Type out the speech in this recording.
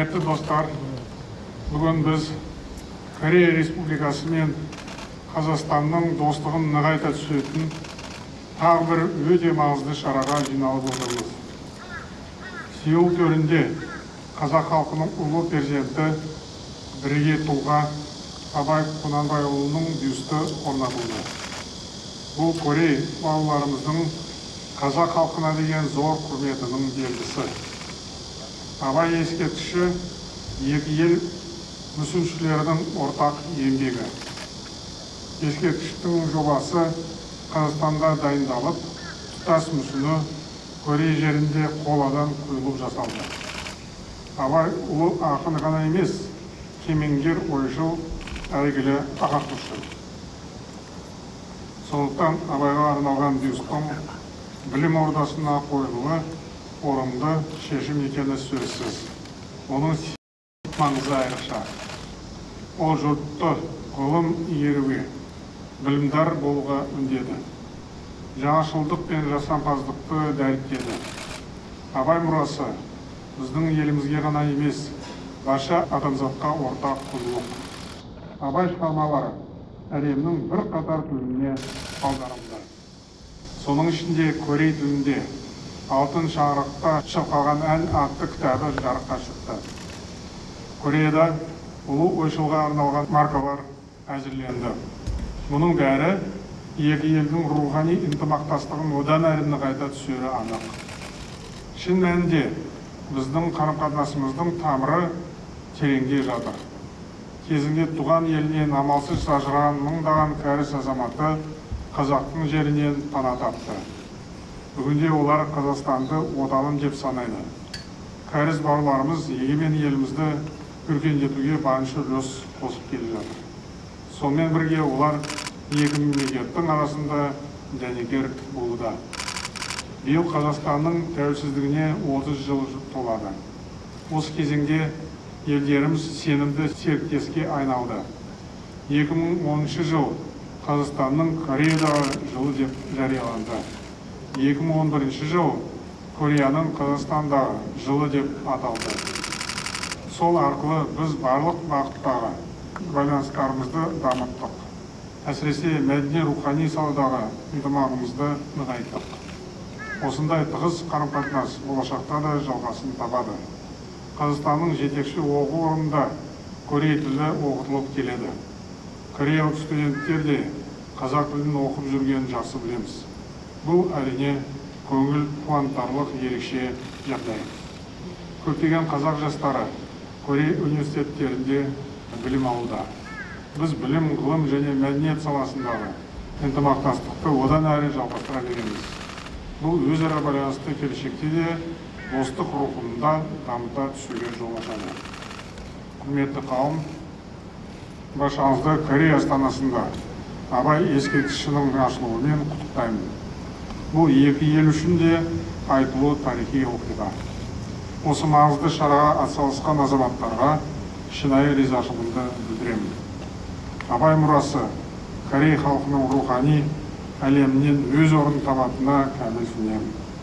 құрметті достар бүгін біз корея республикасы мен қазақстанның достығын нығайта түсетін тағы бір өте маңызды шараға жиналып отырмыз. Сеул төрінде қазақ халқының ұлы перзенті бірге тұлға абай құнанбайұлының бюсті орнатылды. Бұл корей бауырларымыздың қазақ халқына деген зор құрметінің белгісі. Абай ескерткіші екі ел мүсіншілердің ортақ еңбегі. Ескерткіштің жобасы қазақстанда дайындалып тұтас мүсіні корей жерінде қоладан құйылып жасалды. Абай ұлы ақын ғана емес кемеңгер ойшыл әйгілі ағартушы. Сондықтан абайға арналған бюсттың білім ордасына қойылуы орынды шешім екені сөзсіз. Оның маңызы айрықша. Ол жұртты ғылым игеруге білімдар болуға үндеді. Жаңашылдық пен жасампаздықты дәріптеді. Абай мұрасы біздің елімізге ғана емес барша адамзатқа ортақ құндылық абай шығармалары әлемнің бірқатар тіліне аударылды. Соның ішінде корей тілінде алтын шаңырақта шырқалған ән атты кітабы жарыққа шықты. Кореяда ұлы ойшылға арналған маркалар әзірленді. Мұның бәрі екі елдің рухани ынтымақтастығын одан әрі нығайта түсері анық. Шын мәнінде біздің қарым қатынасымыздың тамыры тереңде жатыр. Кезінде туған елінен амалсыз ажыраған мыңдаған кәріс азаматы қазақтың жерінен пана тапты. Бүгінде олар қазақстанды отаным деп санайды. Кәріс бауырларымыз егемен елімізді өркендетуге барынша үлес қосып келе жатыр. Сонымен бірге олар екі мемлекеттің арасында дәнекер болуда. Биыл қазақстанның тәуелсіздігіне 30 жыл толады. Осы кезеңде елдеріміз сенімді серіктеске айналды. 2010 жыл қазақстанның кореядағы жылы деп жарияланды. 2011 жыл кореяның қазақстандағы жылы деп аталды. Сол арқылы біз барлық бағыттағы байланыстарымызды дамыттық. Әсіресе мәдени рухани саладағы ынтымағымызды нығайттық. Осындай тығыз қарым қатынас болашақта да жалғасын табады. Қазақстанның жетекші оқу орнында корей тілі оқытылып келеді. Кореялық студенттер де қазақ тілін оқып жүргенін жақсы білеміз. Бұл әрине көңіл қуантарлық ерекше жағдай көптеген қазақ жастары корей университеттерінде білім алуда. Біз білім ғылым және мәдениет саласындағы ынтымақтастықты одан әрі жалғастыра береміз. Бұл өзара байланысты келешекте де достық рухында дамыта түсуге жол ашады. Құрметті қауым баршаңызды корея астанасында абай ескерткішінің ашылуымен құттықтаймын. Бұл екі ел үшін де айтулы тарихи оқиға осы маңызды шараға атсалысқан азаматтарға шынайы ризашылығымды білдіремін абай мұрасы корей халқының рухани әлемінен өз орнын табатынына кәміл